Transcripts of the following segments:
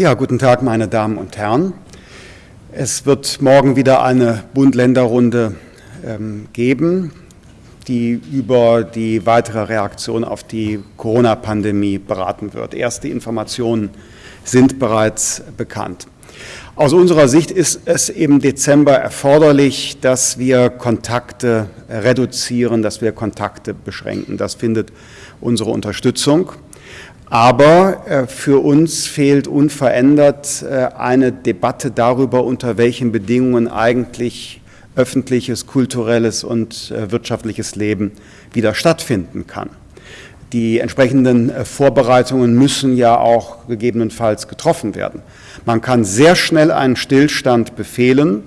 Ja, guten Tag, meine Damen und Herren. Es wird morgen wieder eine Bund-Länder-Runde ähm, geben, die über die weitere Reaktion auf die Corona-Pandemie beraten wird. Erste Informationen sind bereits bekannt. Aus unserer Sicht ist es im Dezember erforderlich, dass wir Kontakte reduzieren, dass wir Kontakte beschränken. Das findet unsere Unterstützung. Aber äh, für uns fehlt unverändert äh, eine Debatte darüber, unter welchen Bedingungen eigentlich öffentliches, kulturelles und äh, wirtschaftliches Leben wieder stattfinden kann. Die entsprechenden Vorbereitungen müssen ja auch gegebenenfalls getroffen werden. Man kann sehr schnell einen Stillstand befehlen.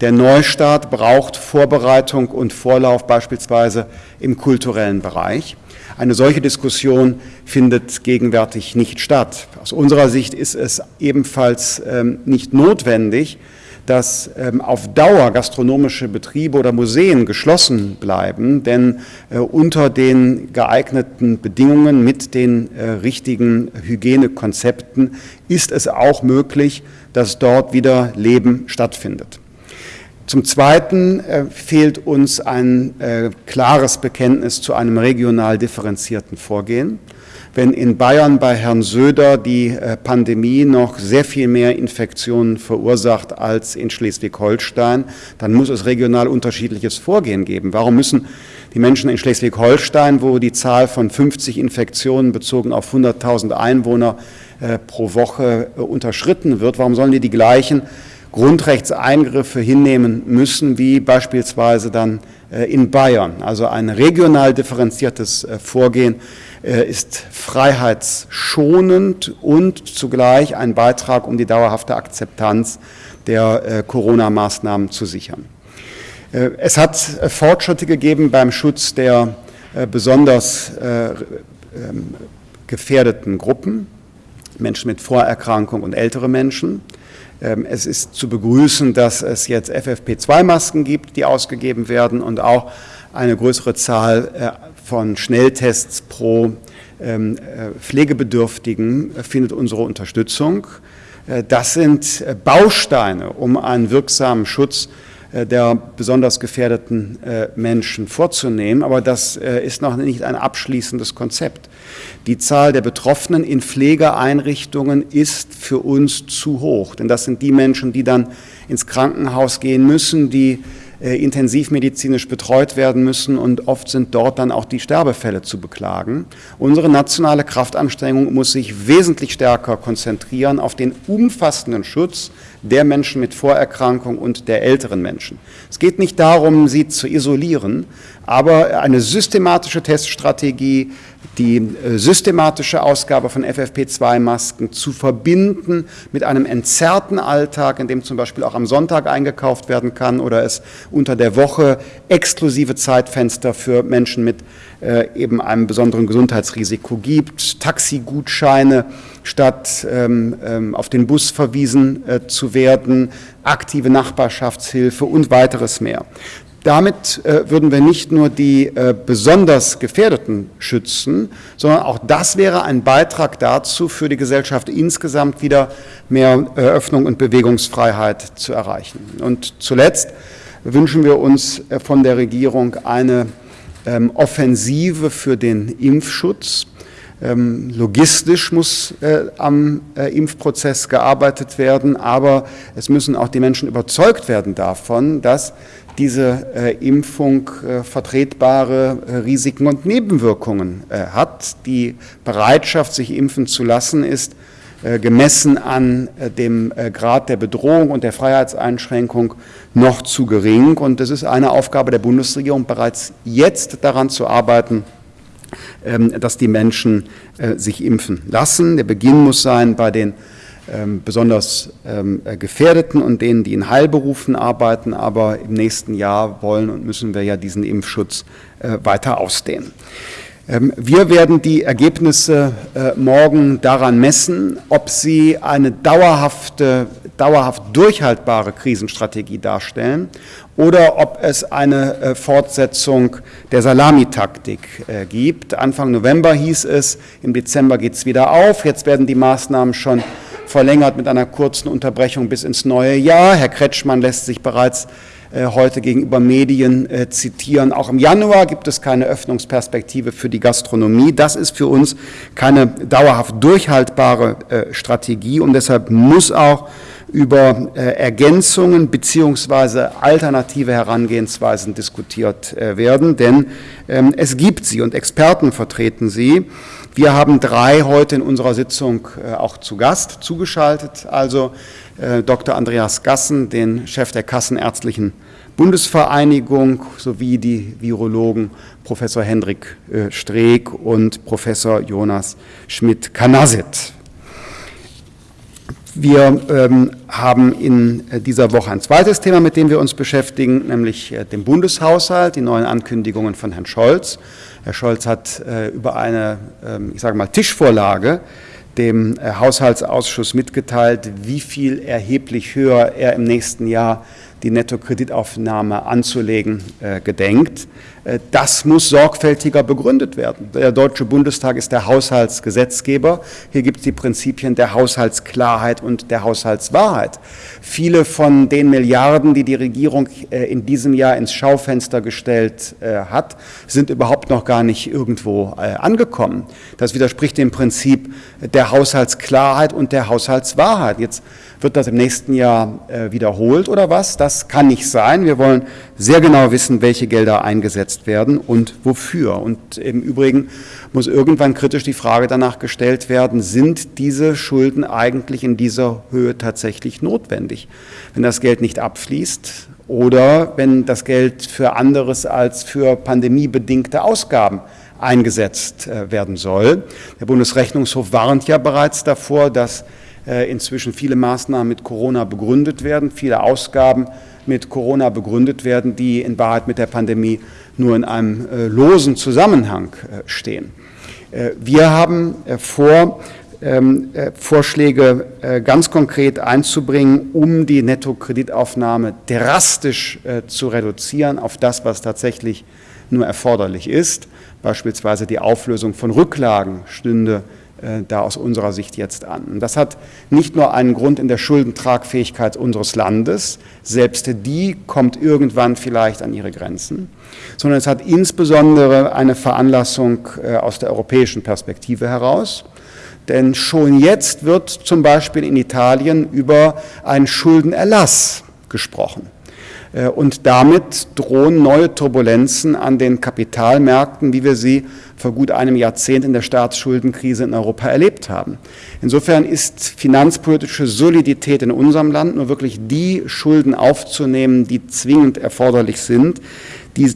Der Neustart braucht Vorbereitung und Vorlauf beispielsweise im kulturellen Bereich. Eine solche Diskussion findet gegenwärtig nicht statt. Aus unserer Sicht ist es ebenfalls ähm, nicht notwendig, dass ähm, auf Dauer gastronomische Betriebe oder Museen geschlossen bleiben, denn äh, unter den geeigneten Bedingungen mit den äh, richtigen Hygienekonzepten ist es auch möglich, dass dort wieder Leben stattfindet. Zum Zweiten äh, fehlt uns ein äh, klares Bekenntnis zu einem regional differenzierten Vorgehen. Wenn in Bayern bei Herrn Söder die äh, Pandemie noch sehr viel mehr Infektionen verursacht als in Schleswig-Holstein, dann muss es regional unterschiedliches Vorgehen geben. Warum müssen die Menschen in Schleswig-Holstein, wo die Zahl von 50 Infektionen bezogen auf 100.000 Einwohner pro Woche unterschritten wird, warum sollen die die gleichen Grundrechtseingriffe hinnehmen müssen, wie beispielsweise dann äh, in Bayern. Also ein regional differenziertes äh, Vorgehen äh, ist freiheitsschonend und zugleich ein Beitrag, um die dauerhafte Akzeptanz der Corona-Maßnahmen zu sichern. Es hat Fortschritte gegeben beim Schutz der besonders ähm, gefährdeten Gruppen, Menschen mit Vorerkrankung und ältere Menschen. Ähm, es ist zu begrüßen, dass es jetzt FFP2-Masken gibt, die ausgegeben werden und auch eine größere Zahl äh, von Schnelltests pro ähm, äh, Pflegebedürftigen findet unsere Unterstützung. Äh, das sind Bausteine, um einen wirksamen Schutz äh, der besonders gefährdeten äh, Menschen vorzunehmen. Aber das äh, ist noch nicht ein abschließendes Konzept. Die Zahl der Betroffenen in Pflegeeinrichtungen ist für uns zu hoch, denn das sind die Menschen, die dann ins Krankenhaus gehen müssen, die intensivmedizinisch betreut werden müssen und oft sind dort dann auch die Sterbefälle zu beklagen. Unsere nationale Kraftanstrengung muss sich wesentlich stärker konzentrieren auf den umfassenden Schutz der Menschen mit Vorerkrankung und der älteren Menschen. Es geht nicht darum, sie zu isolieren, aber eine systematische Teststrategie, die äh, systematische Ausgabe von FFP2-Masken zu verbinden mit einem entzerrten Alltag, in dem zum Beispiel auch am Sonntag eingekauft werden kann oder es unter der Woche exklusive Zeitfenster für Menschen mit äh, eben einem besonderen Gesundheitsrisiko gibt, Taxigutscheine statt ähm, ähm, auf den Bus verwiesen äh, zu werden, aktive Nachbarschaftshilfe und weiteres mehr. Damit äh, würden wir nicht nur die äh, besonders Gefährdeten schützen, sondern auch das wäre ein Beitrag dazu, für die Gesellschaft insgesamt wieder mehr äh, Öffnung und Bewegungsfreiheit zu erreichen. Und zuletzt wünschen wir uns äh, von der Regierung eine ähm, Offensive für den Impfschutz. Ähm, logistisch muss äh, am äh, Impfprozess gearbeitet werden, aber es müssen auch die Menschen überzeugt werden davon, dass diese äh, Impfung äh, vertretbare äh, Risiken und Nebenwirkungen äh, hat. Die Bereitschaft, sich impfen zu lassen, ist gemessen an dem Grad der Bedrohung und der Freiheitseinschränkung noch zu gering. Und es ist eine Aufgabe der Bundesregierung, bereits jetzt daran zu arbeiten, dass die Menschen äh, sich impfen lassen. Der Beginn muss sein bei den ähm, besonders ähm, äh, Gefährdeten und denen, die in Heilberufen arbeiten, aber im nächsten Jahr wollen und müssen wir ja diesen Impfschutz äh, weiter ausdehnen. Wir werden die Ergebnisse morgen daran messen, ob sie eine dauerhafte, dauerhaft durchhaltbare Krisenstrategie darstellen oder ob es eine äh, Fortsetzung der Salamitaktik äh, gibt. Anfang November hieß es, im Dezember geht es wieder auf, jetzt werden die Maßnahmen schon verlängert mit einer kurzen Unterbrechung bis ins neue Jahr. Herr Kretschmann lässt sich bereits äh, heute gegenüber Medien äh, zitieren. Auch im Januar gibt es keine Öffnungsperspektive für die Gastronomie. Das ist für uns keine dauerhaft durchhaltbare äh, Strategie und deshalb muss auch über Ergänzungen beziehungsweise alternative Herangehensweisen diskutiert werden, denn ähm, es gibt sie und Experten vertreten sie. Wir haben drei heute in unserer Sitzung auch zu Gast zugeschaltet, also äh, Dr. Andreas Gassen, den Chef der Kassenärztlichen Bundesvereinigung, sowie die Virologen Professor Hendrik äh, Streeck und Professor Jonas Schmidt-Kanasit. Wir ähm, haben in äh, dieser Woche ein zweites Thema, mit dem wir uns beschäftigen, nämlich äh, den Bundeshaushalt, die neuen Ankündigungen von Herrn Scholz. Herr Scholz hat äh, über eine, ähm, ich sage mal, Tischvorlage dem äh, Haushaltsausschuss mitgeteilt, wie viel erheblich höher er im nächsten Jahr die Nettokreditaufnahme anzulegen äh, gedenkt. Äh, das muss sorgfältiger begründet werden. Der Deutsche Bundestag ist der Haushaltsgesetzgeber. Hier gibt es die Prinzipien der Haushaltsklarheit und der Haushaltswahrheit. Viele von den Milliarden, die die Regierung äh, in diesem Jahr ins Schaufenster gestellt äh, hat, sind überhaupt noch gar nicht irgendwo angekommen. Das widerspricht dem Prinzip der Haushaltsklarheit und der Haushaltswahrheit. Jetzt wird das im nächsten Jahr wiederholt oder was? Das kann nicht sein. Wir wollen sehr genau wissen, welche Gelder eingesetzt eingesetzt werden und wofür. Und im Übrigen muss irgendwann kritisch die Frage danach gestellt werden, sind diese Schulden eigentlich in dieser Höhe tatsächlich notwendig? Wenn das Geld nicht abfließt oder wenn das Geld für anderes als für pandemiebedingte Ausgaben eingesetzt äh, werden soll. Der Bundesrechnungshof warnt ja bereits davor, dass inzwischen viele Maßnahmen mit Corona begründet werden, viele Ausgaben mit Corona begründet werden, die in Wahrheit mit der Pandemie nur in einem äh, losen Zusammenhang äh, stehen. Äh, wir haben vor, ähm, Vorschläge ganz konkret einzubringen, um die Nettokreditaufnahme drastisch zu reduzieren auf das, was tatsächlich nur erforderlich ist. Beispielsweise die Auflösung von Rücklagen stünde äh, da aus unserer Sicht jetzt an. Das hat nicht nur einen Grund in der Schuldentragfähigkeit unseres Landes, selbst die kommt irgendwann vielleicht an ihre Grenzen, sondern es hat insbesondere eine Veranlassung äh, aus der europäischen Perspektive heraus. Denn schon jetzt wird zum Beispiel in Italien über einen Schuldenerlass gesprochen. Äh, und damit drohen neue Turbulenzen an den Kapitalmärkten, wie wir sie vor gut einem Jahrzehnt in der Staatsschuldenkrise in Europa erlebt haben. Insofern ist finanzpolitische Solidität in unserem Land nur wirklich die Schulden aufzunehmen, die zwingend erforderlich sind.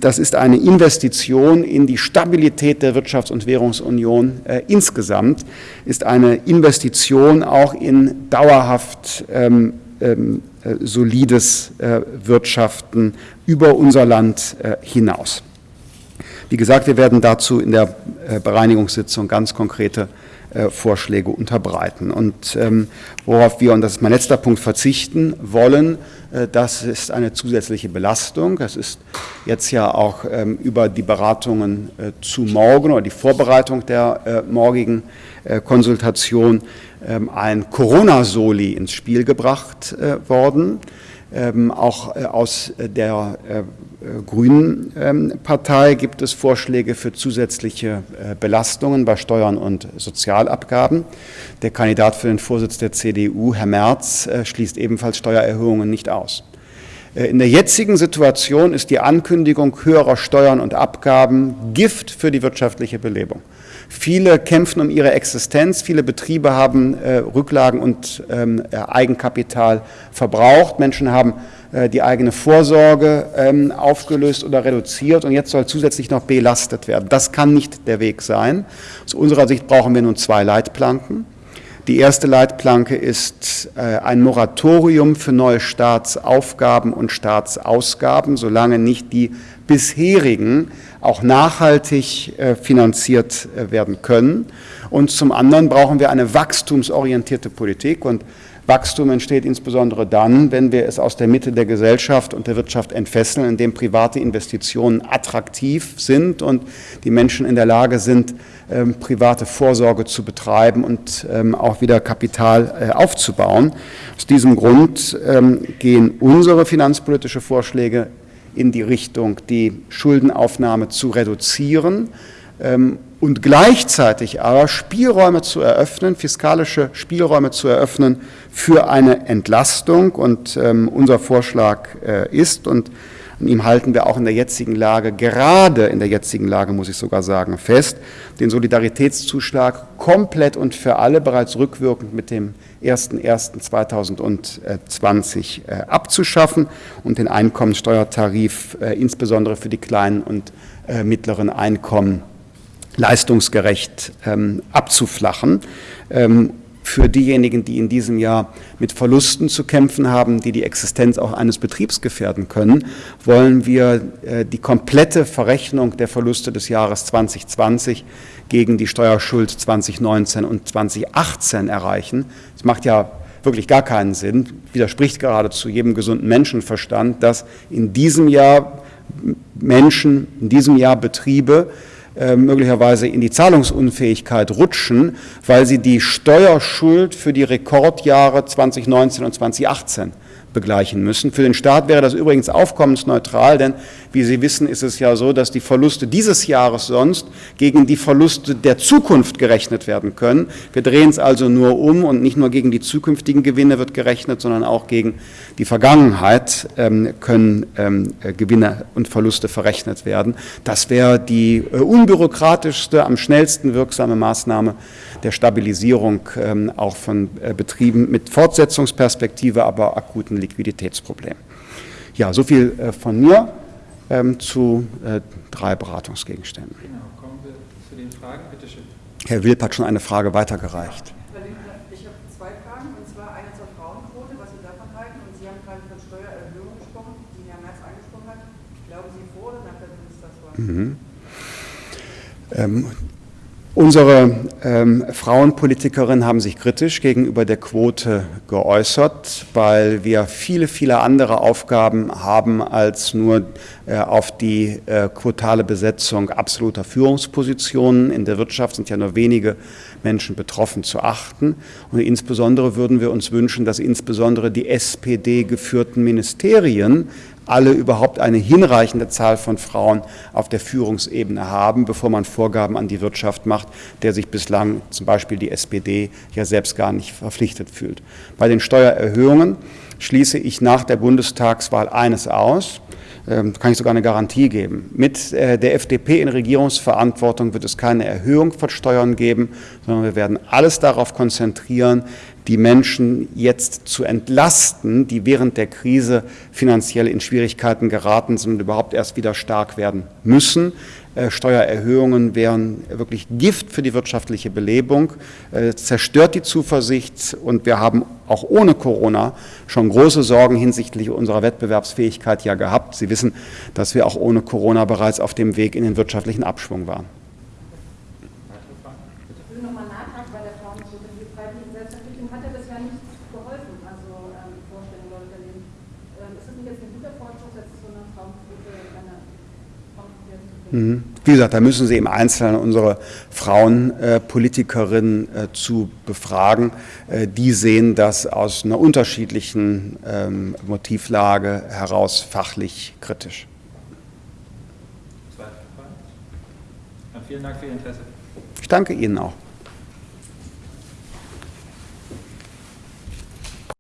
Das ist eine Investition in die Stabilität der Wirtschafts- und Währungsunion äh, insgesamt, ist eine Investition auch in dauerhaft ähm, ähm, äh, solides äh, Wirtschaften über unser Land äh, hinaus. Wie gesagt, wir werden dazu in der äh, Bereinigungssitzung ganz konkrete äh, Vorschläge unterbreiten. Und ähm, worauf wir, und das ist mein letzter Punkt, verzichten wollen, äh, das ist eine zusätzliche Belastung. Das ist jetzt ja auch ähm, über die Beratungen äh, zu morgen oder die Vorbereitung der äh, morgigen äh, Konsultation ähm, ein Corona-Soli ins Spiel gebracht worden. Ähm, auch äh, aus der äh, äh, Grünen ähm, Partei gibt es Vorschläge für zusätzliche Belastungen bei Steuern und Sozialabgaben. Der Kandidat für den Vorsitz der CDU, Herr Merz, schließt ebenfalls Steuererhöhungen nicht aus. In der jetzigen Situation ist die Ankündigung höherer Steuern und Abgaben Gift für die wirtschaftliche Belebung. Viele kämpfen um ihre Existenz, viele Betriebe haben äh, Rücklagen und ähm, äh, Eigenkapital verbraucht, Menschen haben äh, die eigene Vorsorge ähm, aufgelöst oder reduziert und jetzt soll zusätzlich noch belastet werden. Das kann nicht der Weg sein. Aus unserer Sicht brauchen wir nun zwei Leitplanken. Die erste Leitplanke ist äh, ein Moratorium für neue Staatsaufgaben und Staatsausgaben, solange nicht die bisherigen auch nachhaltig äh, finanziert äh, werden können. Und zum anderen brauchen wir eine wachstumsorientierte Politik. Und Wachstum entsteht insbesondere dann, wenn wir es aus der Mitte der Gesellschaft und der Wirtschaft entfesseln, indem private Investitionen attraktiv sind und die Menschen in der Lage sind, ähm, private Vorsorge zu betreiben und ähm, auch wieder Kapital äh, aufzubauen. Aus diesem Grund ähm, gehen unsere finanzpolitische Vorschläge in die Richtung, die Schuldenaufnahme zu reduzieren ähm, und gleichzeitig aber Spielräume zu eröffnen, fiskalische Spielräume zu eröffnen für eine Entlastung. Und ähm, unser Vorschlag äh, ist, und an ihm halten wir auch in der jetzigen Lage, gerade in der jetzigen Lage muss ich sogar sagen, fest, den Solidaritätszuschlag komplett und für alle bereits rückwirkend mit dem 01.01.2020 äh, abzuschaffen und den Einkommensteuertarif äh, insbesondere für die kleinen und äh, mittleren Einkommen leistungsgerecht ähm, abzuflachen. Für diejenigen, die in diesem Jahr mit Verlusten zu kämpfen haben, die die Existenz auch eines Betriebs gefährden können, wollen wir äh, die komplette Verrechnung der Verluste des Jahres 2020 gegen die Steuerschuld 2019 und 2018 erreichen. Es macht ja wirklich gar keinen Sinn, widerspricht geradezu jedem gesunden Menschenverstand, dass in diesem Jahr Menschen, in diesem Jahr Betriebe möglicherweise in die Zahlungsunfähigkeit rutschen, weil sie die Steuerschuld für die Rekordjahre 2019 und 2018 begleichen müssen. Für den Staat wäre das übrigens aufkommensneutral, denn wie Sie wissen, ist es ja so, dass die Verluste dieses Jahres sonst gegen die Verluste der Zukunft gerechnet werden können. Wir drehen es also nur um und nicht nur gegen die zukünftigen Gewinne wird gerechnet, sondern auch gegen die Vergangenheit ähm, können ähm, äh, Gewinne und Verluste verrechnet werden. Das wäre die äh, unbürokratischste, am schnellsten wirksame Maßnahme der Stabilisierung ähm, auch von äh, Betrieben mit Fortsetzungsperspektive, aber akuten Liquiditätsproblemen. Ja, so viel äh, von mir ähm, zu äh, drei Beratungsgegenständen. Genau, kommen wir zu den Fragen. Bitte schön. Herr Wilp hat schon eine Frage weitergereicht. Ich habe zwei Fragen, und zwar eine zur Frauenquote, was Sie davon halten. Und Sie haben gerade von Steuererhöhungen gesprochen, die Herr Merz angesprochen hat. Glauben Sie vor oder nach der Bundestagswahl? Mhm. Ähm, Unsere ähm, Frauenpolitikerinnen haben sich kritisch gegenüber der Quote geäußert, weil wir viele, viele andere Aufgaben haben, als nur äh, auf die äh, quotale Besetzung absoluter Führungspositionen. In der Wirtschaft sind ja nur wenige Menschen betroffen zu achten. Und insbesondere würden wir uns wünschen, dass insbesondere die SPD geführten Ministerien alle überhaupt eine hinreichende Zahl von Frauen auf der Führungsebene haben, bevor man Vorgaben an die Wirtschaft macht, der sich bislang zum Beispiel die SPD ja selbst gar nicht verpflichtet fühlt. Bei den Steuererhöhungen schließe ich nach der Bundestagswahl eines aus, ähm, kann ich sogar eine Garantie geben. Mit äh, der FDP in Regierungsverantwortung wird es keine Erhöhung von Steuern geben, sondern wir werden alles darauf konzentrieren, die Menschen jetzt zu entlasten, die während der Krise finanziell in Schwierigkeiten geraten sind und überhaupt erst wieder stark werden müssen. Äh, Steuererhöhungen wären wirklich Gift für die wirtschaftliche Belebung, äh, zerstört die Zuversicht und wir haben auch ohne Corona schon große Sorgen hinsichtlich unserer Wettbewerbsfähigkeit ja gehabt. Sie wissen, dass wir auch ohne Corona bereits auf dem Weg in den wirtschaftlichen Abschwung waren. Wie gesagt, da müssen Sie im Einzelnen unsere Frauenpolitikerinnen äh, zu befragen. Äh, die sehen das aus einer unterschiedlichen ähm, Motivlage heraus fachlich kritisch. Zweite Frage. Vielen Dank für Ihr Interesse. Ich danke Ihnen auch.